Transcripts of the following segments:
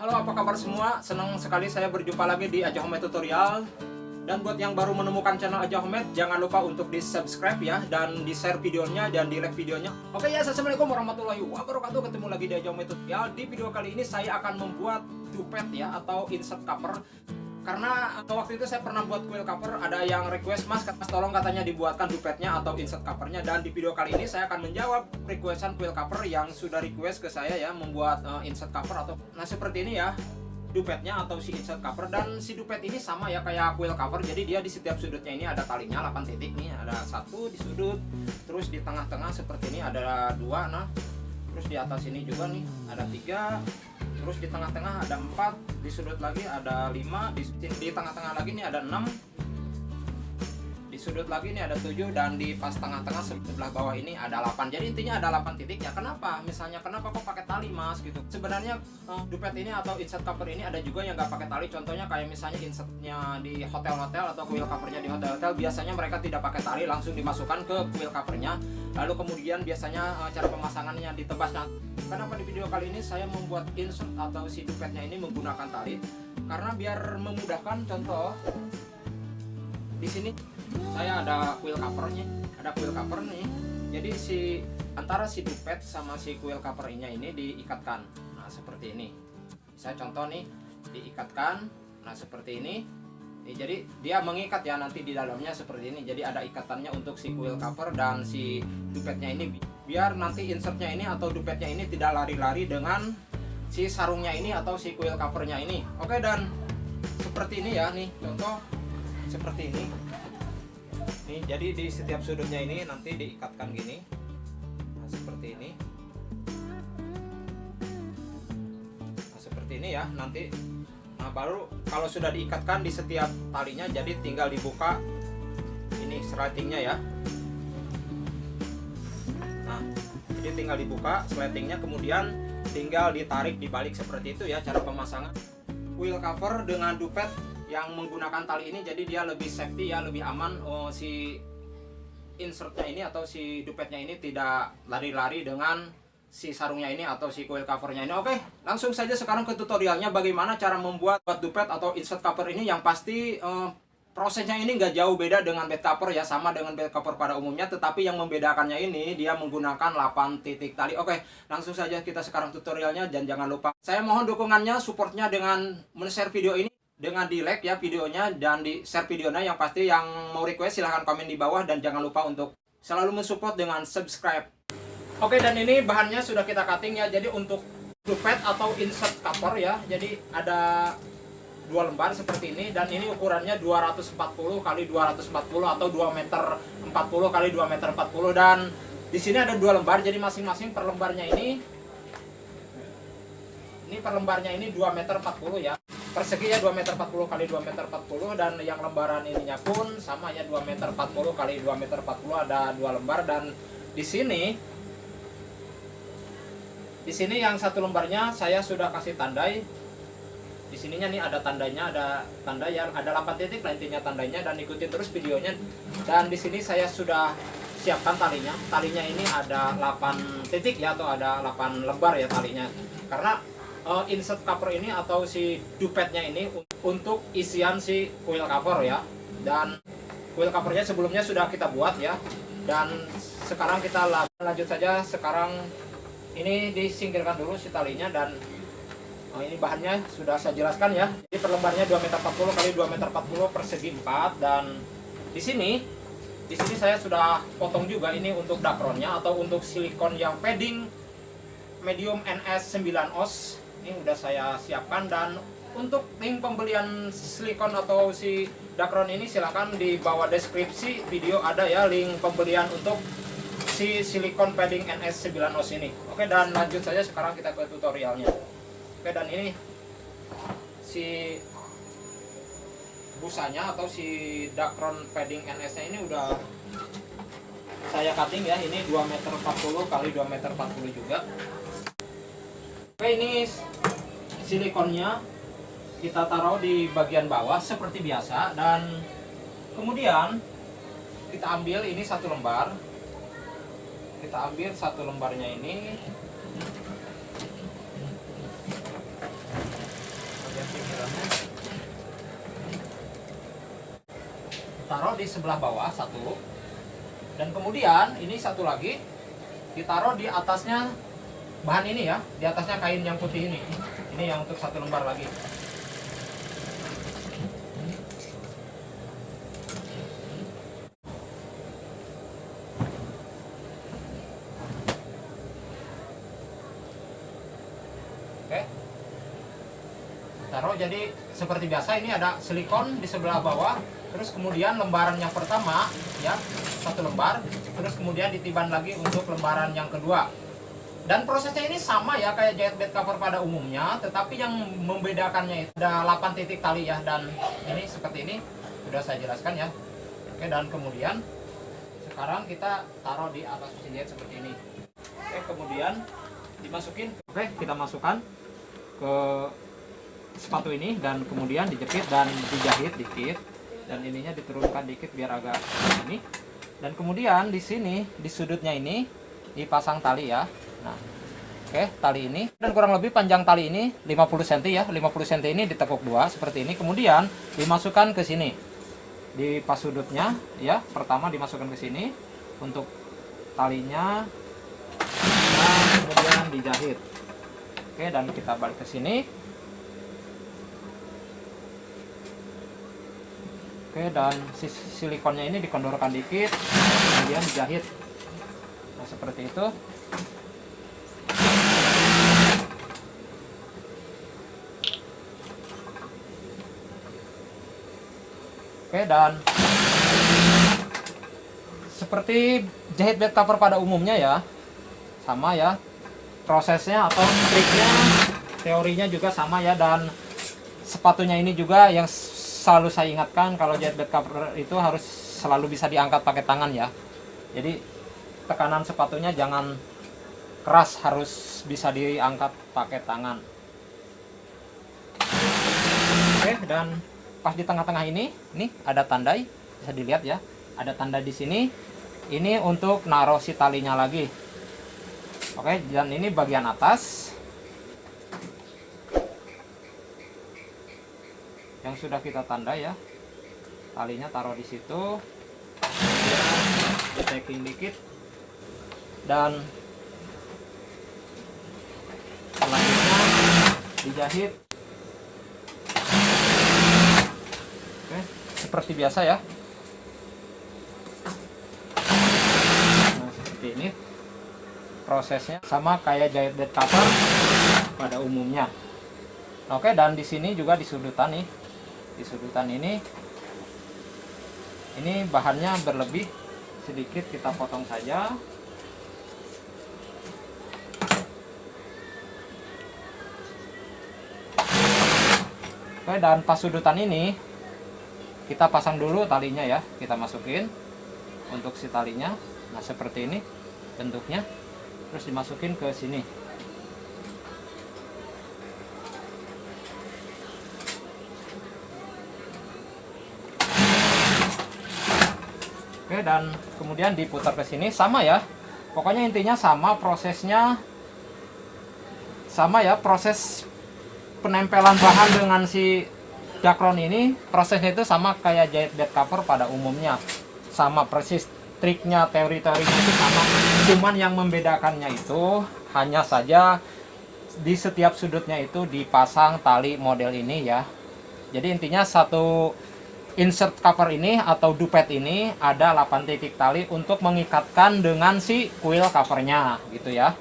Halo apa kabar semua? Senang sekali saya berjumpa lagi di Aja Home Tutorial. Dan buat yang baru menemukan channel Aja Home Jangan lupa untuk di subscribe ya Dan di share videonya dan di like videonya. Oke ya Assalamualaikum warahmatullahi wabarakatuh. Ketemu lagi di Aja Home Tutorial. Di video kali ini saya akan membuat dupet ya Atau insert cover karena waktu itu saya pernah buat quill cover ada yang request mas, mas tolong katanya dibuatkan dupetnya atau insert covernya. Dan di video kali ini saya akan menjawab requestan quill cover yang sudah request ke saya ya membuat uh, insert cover atau nah seperti ini ya dupetnya atau si insert cover. Dan si dupet ini sama ya kayak quill cover jadi dia di setiap sudutnya ini ada talinya 8 titik nih ada satu di sudut terus di tengah-tengah seperti ini ada dua nah terus di atas ini juga nih ada tiga terus di tengah-tengah ada 4 di sudut lagi ada 5 di, tengah-tengah lagi ini ada 6 di sudut lagi ini ada 7 dan di pas tengah-tengah sebelah bawah ini ada 8 jadi intinya ada 8 titik. Ya kenapa? Misalnya kenapa kok pakai tali mas? Gitu. Sebenarnya uh, dupet ini atau insert cover ini ada juga yang nggak pakai tali. Contohnya kayak misalnya insertnya di hotel-hotel atau quill covernya di hotel-hotel biasanya mereka tidak pakai tali langsung dimasukkan ke quill covernya. Lalu kemudian biasanya uh, cara pemasangannya ditebasnya kenapa di video kali ini saya membuat insert atau si dupetnya ini menggunakan tali? Karena biar memudahkan. Contoh di sini saya ada quill covernya ada quill cover nih jadi si antara si dupet sama si quill covernya ini diikatkan. Nah seperti ini. Saya contoh nih diikatkan. Nah seperti ini. Nih, jadi dia mengikat ya nanti di dalamnya seperti ini. Jadi ada ikatannya untuk si quill cover dan si dupetnya ini. Biar nanti insertnya ini atau dupetnya ini tidak lari-lari dengan si sarungnya ini atau si quill covernya ini. Oke dan seperti ini ya nih. Contoh seperti ini nih jadi di setiap sudutnya ini nanti diikatkan gini. Nah, seperti ini. Nah, seperti ini ya nanti. Nah baru kalau sudah diikatkan di setiap talinya jadi tinggal dibuka ini sletingnya ya. Nah jadi tinggal dibuka sletingnya kemudian tinggal ditarik dibalik seperti itu ya cara pemasangan. Wheel cover dengan dupet yang menggunakan tali ini jadi dia lebih safety ya lebih aman. Oh, si insertnya ini atau si dupetnya ini tidak lari-lari dengan si sarungnya ini atau si coil covernya ini. Oke langsung saja sekarang ke tutorialnya bagaimana cara membuat dupet atau insert cover ini. Yang pasti eh, prosesnya ini nggak jauh beda dengan bed cover ya sama dengan bed cover pada umumnya. Tetapi yang membedakannya ini dia menggunakan 8 titik tali. Oke langsung saja kita sekarang tutorialnya. Dan jangan lupa saya mohon dukungannya supportnya dengan men-share video ini dengan di like ya videonya dan di share videonya yang pasti yang mau request silahkan komen di bawah dan jangan lupa untuk selalu mensupport dengan subscribe Oke dan ini bahannya sudah kita cutting ya. Jadi untuk dupet atau insert cover ya. Jadi ada dua lembar seperti ini dan ini ukurannya 240 kali 240 atau 2 meter 40 kali 2 meter 40 dan di sini ada dua lembar jadi masing-masing per lembarnya ini ini per lembarnya ini 2 meter 40 ya persegi ya 2 meter 40 kali 2 meter 40 dan yang lembaran ininya pun sama ya 2 meter 40 kali 2 meter 40 ada dua lembar. Dan di sini di sini yang satu lembarnya saya sudah kasih tandai. Di sininya nih ada tandanya ada tanda yang ada 8 titik lah intinya tandanya dan ikuti terus videonya. Dan di sini saya sudah siapkan talinya. Talinya ini ada 8 titik ya atau ada 8 lembar ya talinya. Karena uh, insert cover ini atau si dupetnya ini untuk isian si coil cover ya. Dan coil covernya sebelumnya sudah kita buat ya. Dan sekarang kita lanjut saja. Sekarang ini disingkirkan dulu si talinya dan oh, ini bahannya sudah saya jelaskan ya. Jadi per lembarnya 2 meter 40 kali 2 meter 40 persegi 4 dan di sini di sini saya sudah potong juga ini untuk dakronnya atau untuk silikon yang padding medium NS 9 oz ini udah saya siapkan dan untuk link pembelian silikon atau si dakron ini silahkan di bawah deskripsi video ada ya link pembelian untuk si silikon padding NS 9 OS ini. Oke dan lanjut saja sekarang kita ke tutorialnya. Oke dan ini si busanya atau si Dacron padding NS nya ini udah saya cutting ya. Ini 2 meter 40 kali 2 meter 40 juga oke ini silikonnya kita taruh di bagian bawah seperti biasa dan kemudian kita ambil ini satu lembar. Kita ambil satu lembarnya ini. Taruh di sebelah bawah satu. Dan kemudian ini satu lagi ditaruh di atasnya bahan ini ya di atasnya kain yang putih ini. Ini yang untuk satu lembar lagi. Oke. Taruh jadi seperti biasa ini ada silikon di sebelah bawah terus kemudian lembaran yang pertama ya satu lembar terus kemudian ditiban lagi untuk lembaran yang kedua dan prosesnya ini sama ya kayak jahit bed cover pada umumnya tetapi yang membedakannya itu ada 8 titik tali ya dan ini seperti ini. Sudah saya jelaskan ya. Oke dan kemudian sekarang kita taruh di atas mesin jahit seperti ini. Oke kemudian dimasukin. Oke kita masukkan ke sepatu ini dan kemudian dijepit dan dijahit dikit. Dan ininya diturunkan dikit biar agak ini. Dan kemudian di sini di sudutnya ini dipasang tali ya nah oke tali ini dan kurang lebih panjang tali ini 50 cm ya 50 cm ini ditekuk dua seperti ini kemudian dimasukkan ke sini di pas sudutnya ya pertama dimasukkan ke sini untuk talinya dan kemudian dijahit oke dan kita balik ke sini Oke, dan si silikonnya ini dikondorkan dikit, kemudian dijahit. Nah, seperti itu. Oke, dan seperti jahit bed cover pada umumnya ya. Sama ya. Prosesnya atau triknya, teorinya juga sama ya dan sepatunya ini juga yang selalu saya ingatkan kalau jahit bed cover itu harus selalu bisa diangkat pakai tangan ya. Jadi tekanan sepatunya jangan keras, harus bisa diangkat pakai tangan. Oke, dan pas di tengah-tengah ini, nih ada tandai, bisa dilihat ya. Ada tanda di sini. Ini untuk naruh si talinya lagi. Oke, dan ini bagian atas. yang sudah kita tanda ya talinya taruh di situ checking dikit dan selanjutnya dijahit seperti biasa ya. Nah seperti ini prosesnya. Sama kayak jahit bed cover pada umumnya. Oke dan di sini juga di sudutan nih. Di sudutan ini ini bahannya berlebih. Sedikit kita potong saja. Oke dan pas sudutan ini kita pasang dulu talinya ya kita masukin untuk si talinya. Nah seperti ini bentuknya. Terus dimasukin ke sini. Oke, dan kemudian diputar ke sini. Sama ya. Pokoknya intinya sama prosesnya. Sama ya proses penempelan bahan dengan si dakron ini prosesnya itu sama kayak jahit bed cover pada umumnya. Sama persis triknya teori-teorinya itu sama. Cuman yang membedakannya itu hanya saja di setiap sudutnya itu dipasang tali model ini ya. Jadi intinya satu insert cover ini atau dupet ini ada 8 titik tali untuk mengikatkan dengan si kuil covernya gitu ya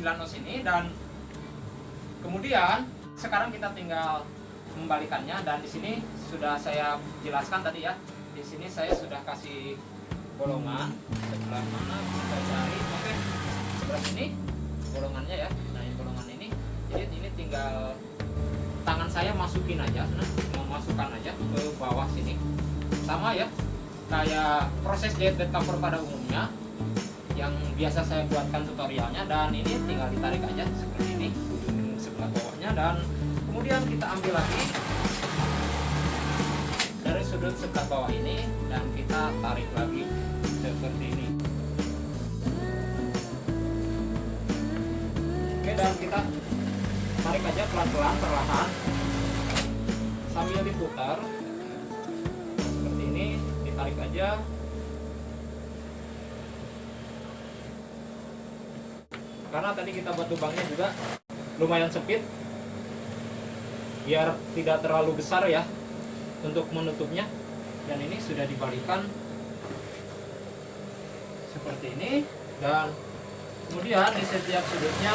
padding NN9 os ini dan kemudian sekarang kita tinggal membalikannya dan di sini sudah saya jelaskan tadi ya. Di sini saya sudah kasih bolongan sebelah mana kita cari. Oke, sebelah sini bolongannya ya. Nah, ini bolongan ini. Jadi ini tinggal tangan saya masukin aja, nah, memasukkan aja ke bawah sini. Sama ya, kayak proses diet bed cover pada umumnya yang biasa saya buatkan tutorialnya dan ini tinggal ditarik aja seperti ini sebelah bawahnya dan kemudian kita ambil lagi dari sudut sebelah bawah ini dan kita tarik lagi seperti ini. Oke dan kita tarik aja pelan-pelan perlahan sambil diputar. Seperti ini ditarik aja karena tadi kita buat lubangnya juga lumayan sempit. Biar tidak terlalu besar ya untuk menutupnya. Dan ini sudah dibalikan seperti ini. Dan kemudian di setiap sudutnya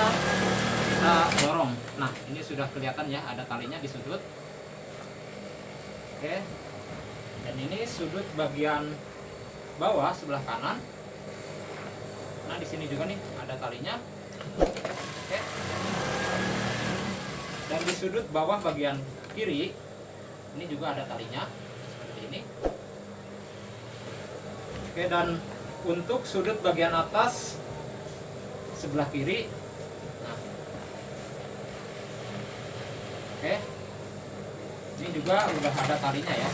kita dorong. Nah ini sudah kelihatan ya ada talinya di sudut. Oke. Dan ini sudut bagian bawah sebelah kanan. Nah di sini juga nih ada talinya dan di sudut bawah bagian kiri ini juga ada talinya seperti ini. Oke dan untuk sudut bagian atas sebelah kiri. Nah. oke. Ini juga udah ada talinya ya.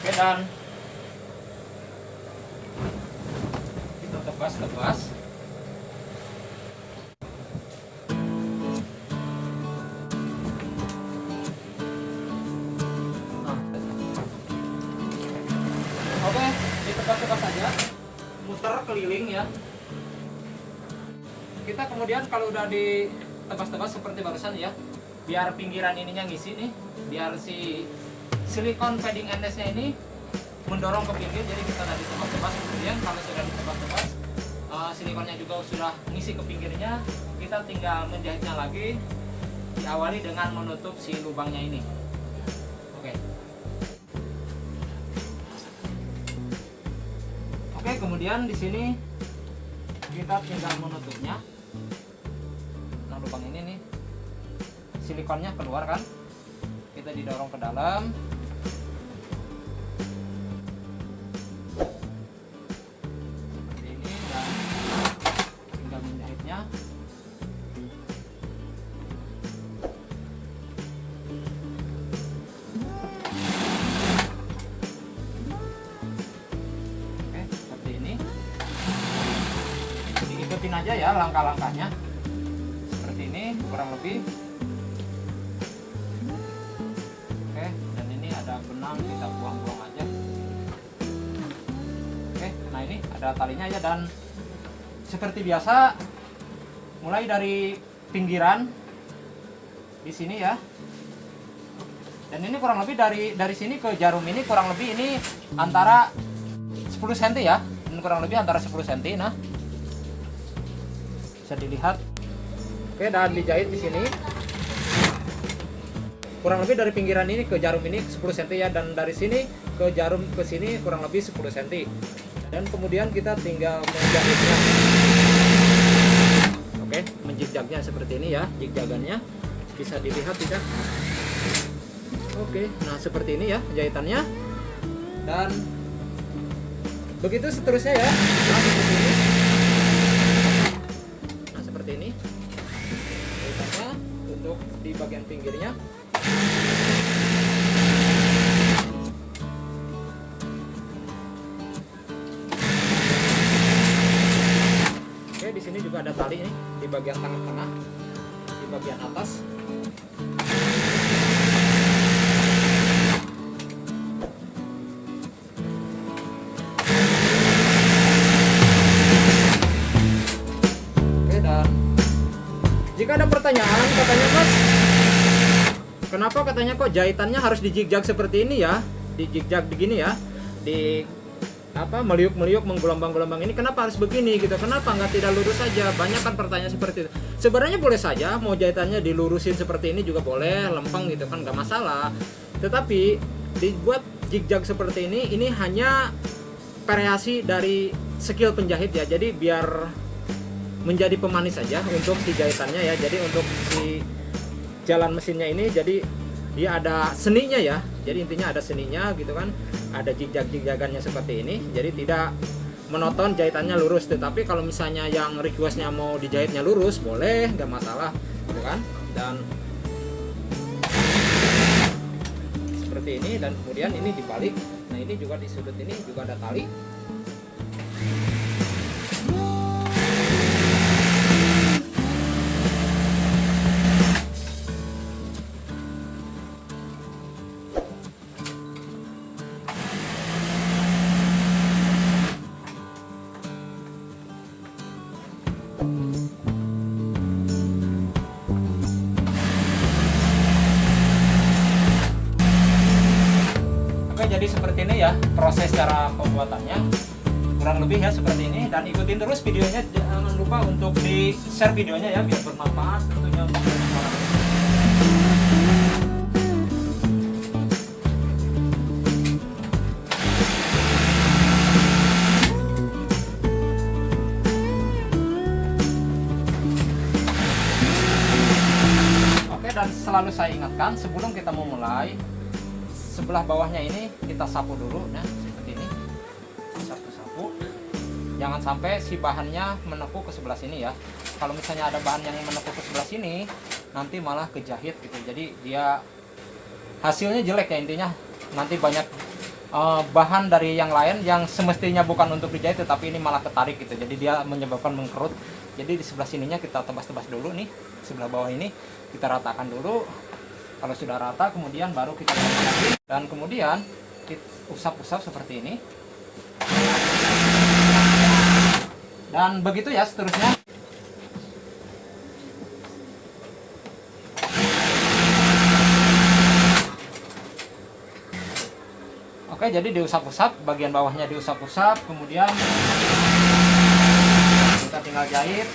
Oke dan kita tebas-tebas Oke, ditebas-tebas saja, muter keliling ya. Kita kemudian kalau udah ditebas-tebas seperti barusan ya, biar pinggiran ininya ngisi nih, biar si silikon padding endesnya ini mendorong ke pinggir, jadi kita tadi tebas-tebas kemudian kalau sudah ditebas-tebas uh, silikonnya juga sudah ngisi ke pinggirnya, kita tinggal menjahitnya lagi, diawali dengan menutup si lubangnya ini. Oke. Oke, kemudian di sini kita tinggal menutupnya. Nah, lubang ini nih silikonnya keluar kan? Kita didorong ke dalam. Ada benang kita buang-buang aja. Oke, nah ini ada talinya ya dan seperti biasa mulai dari pinggiran di sini ya. Dan ini kurang lebih dari dari sini ke jarum ini kurang lebih ini antara 10 cm ya ini kurang lebih antara 10 cm nah bisa dilihat oke dan dijahit di sini kurang lebih dari pinggiran ini ke jarum ini 10 cm ya dan dari sini ke jarum ke sini kurang lebih 10 cm dan kemudian kita tinggal menjahitnya oke menjigjagnya seperti ini ya jigjagannya. Bisa dilihat tidak? Oke nah seperti ini ya jahitannya. Dan begitu seterusnya ya. Nah seperti ini. Nah seperti ini. Jahitannya untuk di bagian pinggirnya oke di sini juga ada tali nih di bagian tangan tengah di bagian atas. Oke dan jika ada pertanyaan katanya mas kenapa katanya kok jahitannya harus dijigjag seperti ini ya? Dijigjag begini ya? Di apa meliuk-meliuk menggelombang-gelombang ini kenapa harus begini gitu? Kenapa nggak tidak lurus saja? Banyak kan pertanyaan seperti itu. Sebenarnya boleh saja mau jahitannya dilurusin seperti ini juga boleh lempeng gitu kan nggak masalah. Tetapi dibuat jig-jag seperti ini ini hanya variasi dari skill penjahit ya. Jadi biar menjadi pemanis saja untuk si jahitannya ya. Jadi untuk si jalan mesinnya ini jadi dia ada seninya ya. Jadi intinya ada seninya gitu kan. Ada jigjag-jigjagannya seperti ini. Jadi tidak monoton jahitannya lurus. Tetapi kalau misalnya yang requestnya mau dijahitnya lurus boleh nggak masalah gitu kan. Dan seperti ini dan kemudian ini dibalik. Nah ini juga di sudut ini juga ada tali pembuatannya kurang lebih ya seperti ini. Dan ikutin terus videonya jangan lupa untuk di share videonya ya biar bermanfaat tentunya untuk orang dan selalu saya ingatkan sebelum kita memulai sebelah bawahnya ini kita sapu dulu nah jangan sampai si bahannya menekuk ke sebelah sini ya. Kalau misalnya ada bahan yang menekuk ke sebelah sini nanti malah kejahit gitu. Jadi dia hasilnya jelek ya intinya. Nanti banyak uh, bahan dari yang lain yang semestinya bukan untuk dijahit tetapi ini malah ketarik gitu. Jadi dia menyebabkan mengkerut. Jadi di sebelah sininya kita tebas-tebas dulu nih. Sebelah bawah ini kita ratakan dulu. Kalau sudah rata kemudian baru kita dan kemudian kita usap-usap seperti ini dan begitu ya seterusnya. Oke jadi diusap-usap bagian bawahnya diusap-usap kemudian kita tinggal jahit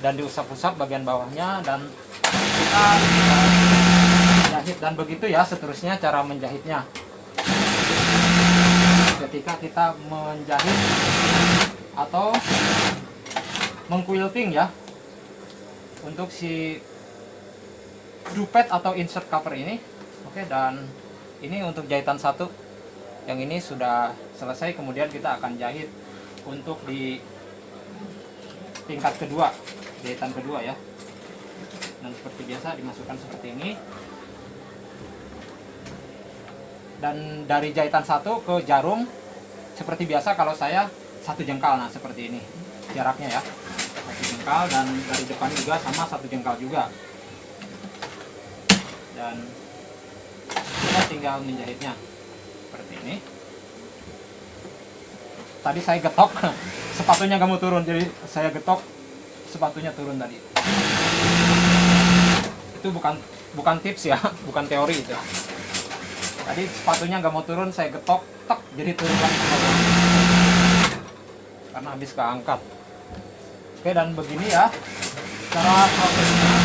dan diusap-usap bagian bawahnya dan kita menjahit dan begitu ya seterusnya cara menjahitnya. Ketika kita menjahit atau mengquilting ya. Untuk si dupet atau insert cover ini. Oke dan ini untuk jahitan satu. Yang ini sudah selesai kemudian kita akan jahit untuk di tingkat kedua jahitan kedua ya. Dan seperti biasa dimasukkan seperti ini. Dan dari jahitan satu ke jarum seperti biasa kalau saya satu jengkal. Nah seperti ini jaraknya ya jengkal dan dari depan juga sama satu jengkal juga. Dan kita tinggal menjahitnya seperti ini. Tadi saya getok sepatunya kamu turun jadi saya getok sepatunya turun tadi. Itu bukan bukan tips ya bukan teori itu. Tadi sepatunya nggak mau turun saya getok tek jadi turun lagi. Karena habis keangkat dan begini ya. Cara prosesnya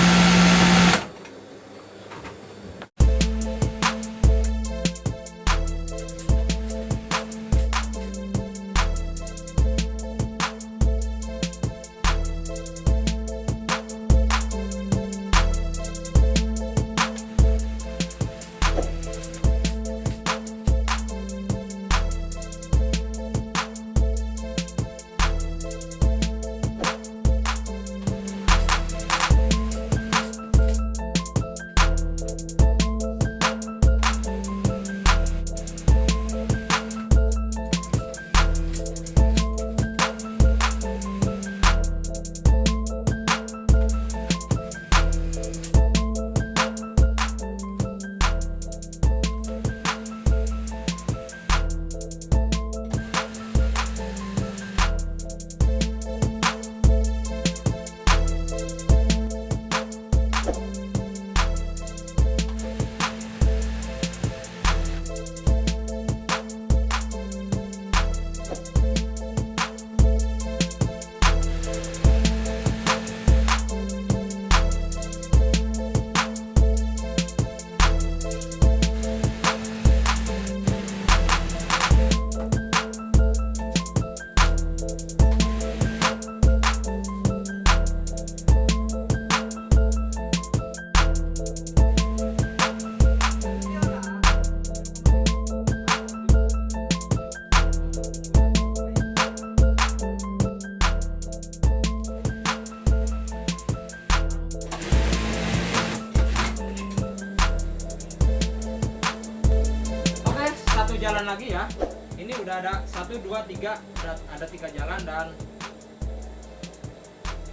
satu dua tiga ada ada tiga jalan dan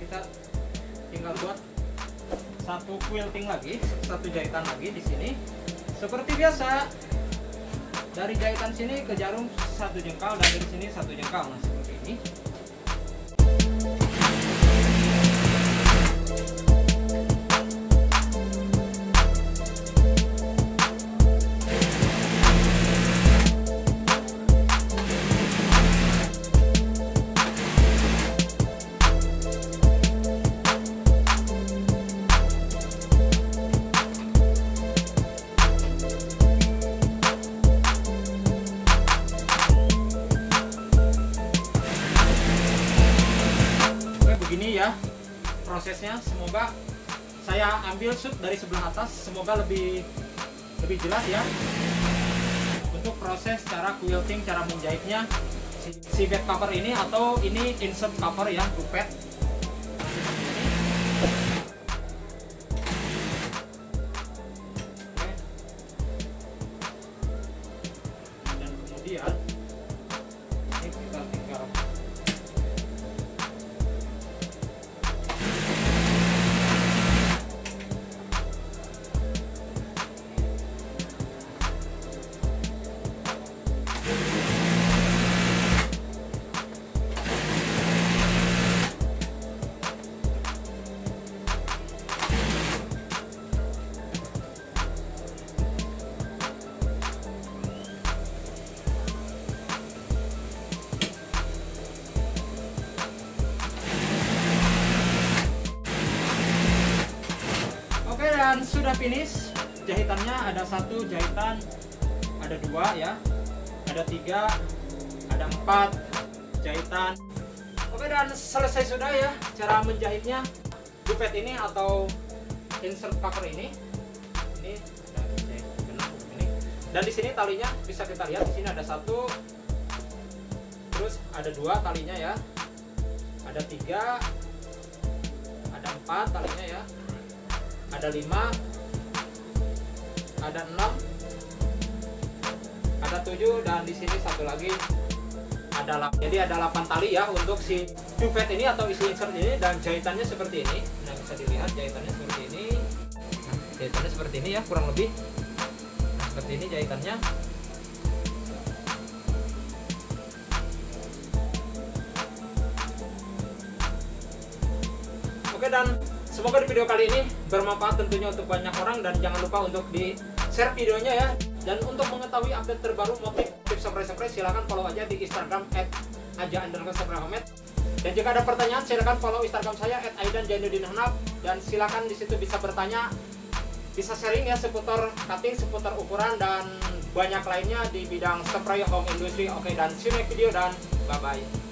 kita tinggal buat satu quilting lagi satu jahitan lagi di sini. Seperti biasa dari jahitan sini ke jarum satu jengkal dan dari sini satu jengkal nah ambil shoot dari sebelah atas. Semoga lebih lebih jelas ya. Untuk proses cara quilting cara menjahitnya. Si, si bed cover ini atau ini insert cover ya dupet finish. Jahitannya ada satu jahitan ada dua ya. Ada tiga ada empat jahitan. Oke dan selesai sudah ya cara menjahitnya. Dupet ini atau insert cover ini. Ini dan di sini talinya bisa kita lihat di sini ada satu. Terus ada dua talinya ya. Ada tiga ada empat talinya ya. Ada 5 ada 6 ada 7 dan di sini satu lagi ada 8 jadi ada 8 tali ya untuk si duvet ini atau isi insert ini dan jahitannya seperti ini. Nah bisa dilihat jahitannya seperti ini. Jahitannya seperti ini ya kurang lebih. Nah, seperti ini jahitannya. Oke dan semoga di video kali ini bermanfaat tentunya untuk banyak orang dan jangan lupa untuk di share videonya ya. Dan untuk mengetahui update terbaru motif tips spray-spray silahkan follow aja di Instagram aja Dan jika ada pertanyaan silahkan follow Instagram saya @aidan dan silahkan di situ bisa bertanya bisa sharing ya seputar cutting, seputar ukuran dan banyak lainnya di bidang spray home industry. Oke dan see you next video dan bye bye.